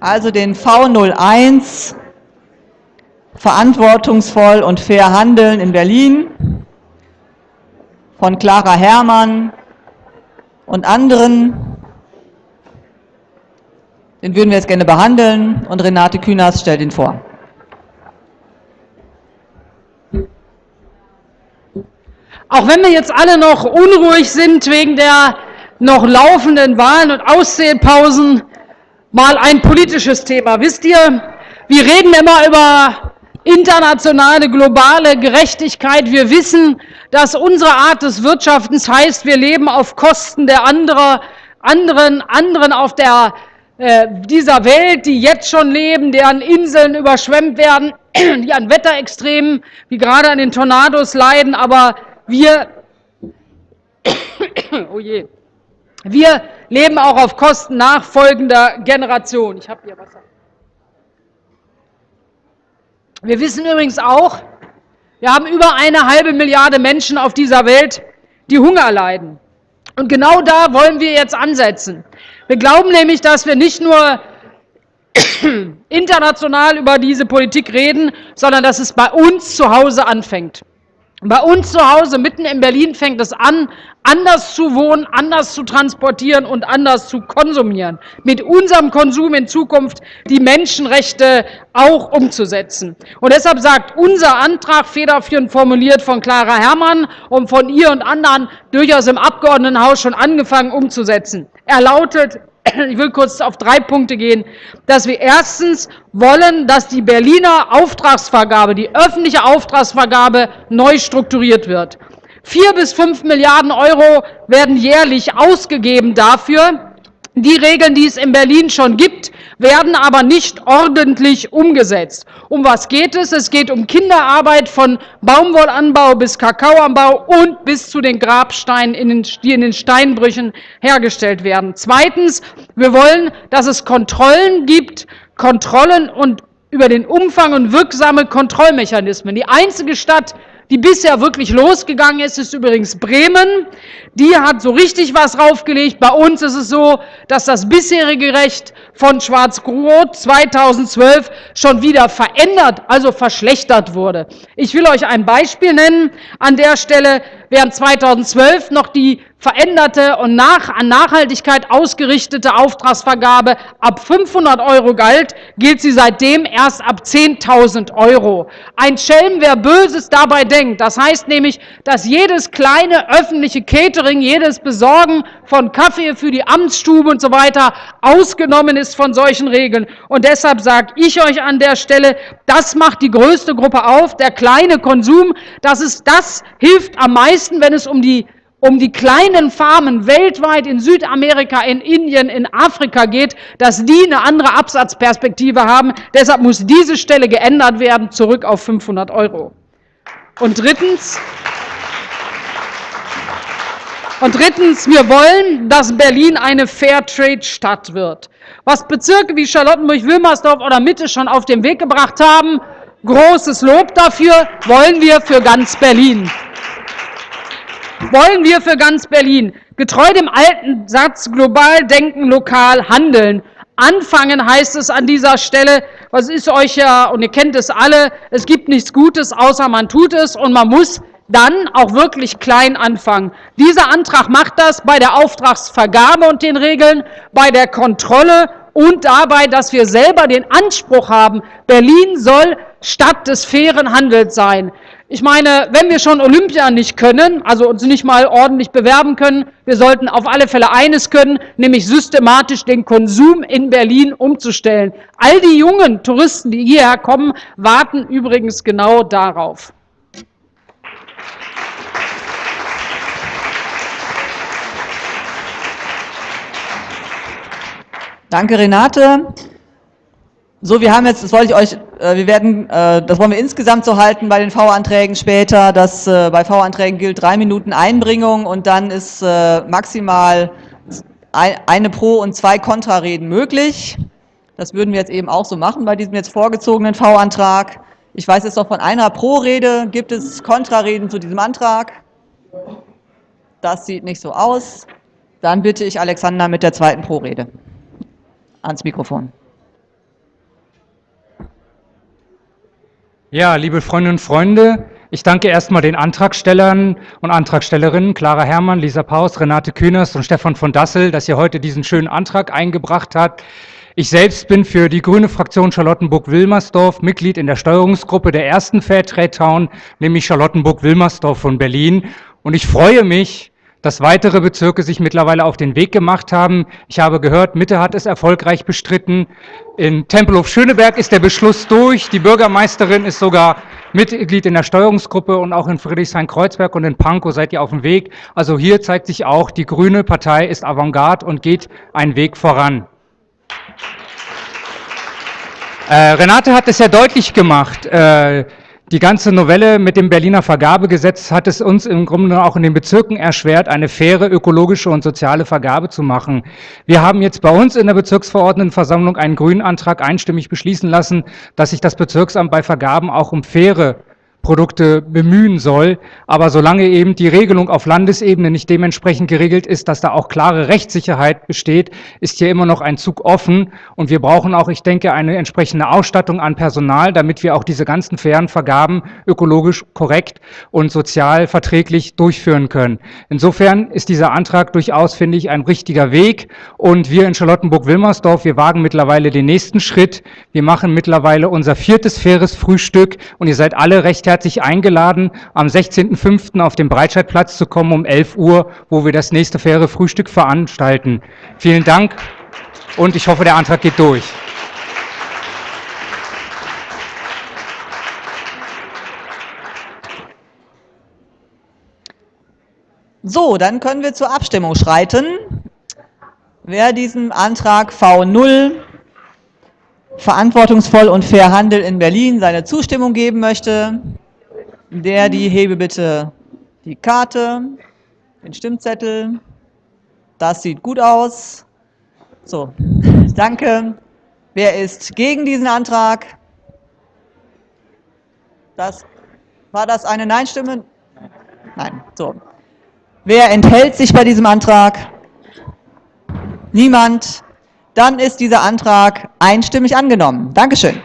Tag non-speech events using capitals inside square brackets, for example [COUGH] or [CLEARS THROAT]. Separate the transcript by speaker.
Speaker 1: also den V01 Verantwortungsvoll und fair handeln in Berlin von Clara Herrmann und anderen. Den würden wir jetzt gerne behandeln und Renate Künast stellt ihn vor.
Speaker 2: Auch wenn wir jetzt alle noch unruhig sind wegen der noch laufenden Wahlen und Auszählpausen, mal ein politisches Thema. Wisst ihr, wir reden immer über internationale, globale Gerechtigkeit. Wir wissen, dass unsere Art des Wirtschaftens heißt, wir leben auf Kosten der anderer, anderen, anderen auf der, äh, dieser Welt, die jetzt schon leben, deren Inseln überschwemmt werden, [CLEARS THROAT] die an Wetterextremen, wie gerade an den Tornados leiden, aber wir, [CLEARS THROAT] oh je, wir leben auch auf Kosten nachfolgender Generationen. Ich habe hier Wasser. Wir wissen übrigens auch, wir haben über eine halbe Milliarde Menschen auf dieser Welt, die Hunger leiden. Und genau da wollen wir jetzt ansetzen. Wir glauben nämlich, dass wir nicht nur [CLEARS THROAT] international über diese Politik reden, sondern dass es bei uns zu Hause anfängt. Bei uns zu Hause, mitten in Berlin, fängt es an, anders zu wohnen, anders zu transportieren und anders zu konsumieren. Mit unserem Konsum in Zukunft die Menschenrechte auch umzusetzen. Und deshalb sagt unser Antrag, federführend formuliert von Clara Herrmann und von ihr und anderen, durchaus im Abgeordnetenhaus schon angefangen umzusetzen. Er lautet, ich will kurz auf drei Punkte gehen, dass wir erstens wollen, dass die Berliner Auftragsvergabe, die öffentliche Auftragsvergabe neu strukturiert wird. Vier bis fünf Milliarden Euro werden jährlich ausgegeben dafür. Die Regeln, die es in Berlin schon gibt, werden aber nicht ordentlich umgesetzt. Um was geht es? Es geht um Kinderarbeit von Baumwollanbau bis Kakaoanbau und bis zu den Grabsteinen, die in den Steinbrüchen hergestellt werden. Zweitens, wir wollen, dass es Kontrollen gibt, Kontrollen und über den Umfang und wirksame Kontrollmechanismen. Die einzige Stadt, die bisher wirklich losgegangen ist, ist übrigens Bremen. Die hat so richtig was draufgelegt. Bei uns ist es so, dass das bisherige Recht von Schwarz-Rot 2012 schon wieder verändert, also verschlechtert wurde. Ich will euch ein Beispiel nennen an der Stelle. Während 2012 noch die veränderte und nach, an Nachhaltigkeit ausgerichtete Auftragsvergabe ab 500 Euro galt, gilt sie seitdem erst ab 10.000 Euro. Ein Schelm, wer Böses dabei denkt. Das heißt nämlich, dass jedes kleine öffentliche Catering, jedes Besorgen von Kaffee für die Amtsstube und so weiter ausgenommen ist von solchen Regeln. Und deshalb sage ich euch an der Stelle, das macht die größte Gruppe auf, der kleine Konsum. Das ist, das hilft am meisten, wenn es um die um die kleinen Farmen weltweit in Südamerika, in Indien, in Afrika geht, dass die eine andere Absatzperspektive haben. Deshalb muss diese Stelle geändert werden, zurück auf 500 Euro. Und drittens, und drittens, wir wollen, dass Berlin eine Fairtrade-Stadt wird. Was Bezirke wie Charlottenburg, Wilmersdorf oder Mitte schon auf den Weg gebracht haben, großes Lob dafür, wollen wir für ganz Berlin wollen wir für ganz Berlin. Getreu dem alten Satz, global denken, lokal handeln. Anfangen heißt es an dieser Stelle, was ist euch ja, und ihr kennt es alle, es gibt nichts Gutes, außer man tut es und man muss dann auch wirklich klein anfangen. Dieser Antrag macht das bei der Auftragsvergabe und den Regeln, bei der Kontrolle und dabei, dass wir selber den Anspruch haben, Berlin soll Stadt des fairen Handels sein. Ich meine, wenn wir schon Olympia nicht können, also uns nicht mal ordentlich bewerben können, wir sollten auf alle Fälle eines können, nämlich systematisch den Konsum in Berlin umzustellen. All die jungen Touristen, die hierher kommen, warten übrigens genau darauf.
Speaker 1: Danke, Renate. So, wir haben jetzt, das wollte ich euch, äh, wir werden, äh, das wollen wir insgesamt so halten bei den V-Anträgen später, dass äh, bei V-Anträgen gilt drei Minuten Einbringung und dann ist maximal eine Pro- und zwei Kontrareden möglich. Das würden wir jetzt eben auch so machen bei diesem jetzt vorgezogenen V-Antrag. Ich weiß jetzt noch von einer Pro-Rede, gibt es Kontrareden zu diesem Antrag? Das sieht nicht so aus. Dann bitte ich Alexander mit der zweiten Pro-Rede ans Mikrofon.
Speaker 3: Ja, liebe Freundinnen und Freunde, ich danke erstmal den Antragstellern und Antragstellerinnen, Clara Herrmann, Lisa Paus, Renate Kühners und Stefan von Dassel, dass ihr heute diesen schönen Antrag eingebracht habt. Ich selbst bin für die grüne Fraktion Charlottenburg-Wilmersdorf Mitglied in der Steuerungsgruppe der ersten Fairtrade Town, nämlich Charlottenburg-Wilmersdorf von Berlin. Und ich freue mich, dass weitere Bezirke sich mittlerweile auf den Weg gemacht haben. Ich habe gehört, Mitte hat es erfolgreich bestritten. In Tempelhof Schöneberg ist der Beschluss durch. Die Bürgermeisterin ist sogar Mitglied in der Steuerungsgruppe und auch in Friedrichshain-Kreuzberg und in Pankow seid ihr auf dem Weg. Also hier zeigt sich auch, die Grüne Partei ist Avantgarde und geht einen Weg voran. Äh, Renate hat es ja deutlich gemacht. Äh, die ganze Novelle mit dem Berliner Vergabegesetz hat es uns im Grunde auch in den Bezirken erschwert, eine faire ökologische und soziale Vergabe zu machen. Wir haben jetzt bei uns in der Bezirksverordnetenversammlung einen grünen Antrag einstimmig beschließen lassen, dass sich das Bezirksamt bei Vergaben auch um faire Produkte bemühen soll. Aber solange eben die Regelung auf Landesebene nicht dementsprechend geregelt ist, dass da auch klare Rechtssicherheit besteht, ist hier immer noch ein Zug offen. Und wir brauchen auch, ich denke, eine entsprechende Ausstattung an Personal, damit wir auch diese ganzen fairen Vergaben ökologisch korrekt und sozial verträglich durchführen können. Insofern ist dieser Antrag durchaus, finde ich, ein richtiger Weg. Und wir in Charlottenburg-Wilmersdorf, wir wagen mittlerweile den nächsten Schritt. Wir machen mittlerweile unser viertes faires Frühstück und ihr seid alle recht herzlich eingeladen, am 16.05. auf dem Breitscheidplatz zu kommen um 11 Uhr, wo wir das nächste faire Frühstück veranstalten. Vielen Dank und ich hoffe, der Antrag geht durch.
Speaker 1: So, dann können wir zur Abstimmung schreiten. Wer diesem Antrag V0 verantwortungsvoll und fair Handel in Berlin seine Zustimmung geben möchte, der, die hebe bitte die Karte, den Stimmzettel. Das sieht gut aus. So, danke. Wer ist gegen diesen Antrag? Das, war das eine Nein-Stimme? Nein. So. Wer enthält sich bei diesem Antrag? Niemand. Dann ist dieser Antrag einstimmig angenommen. Dankeschön.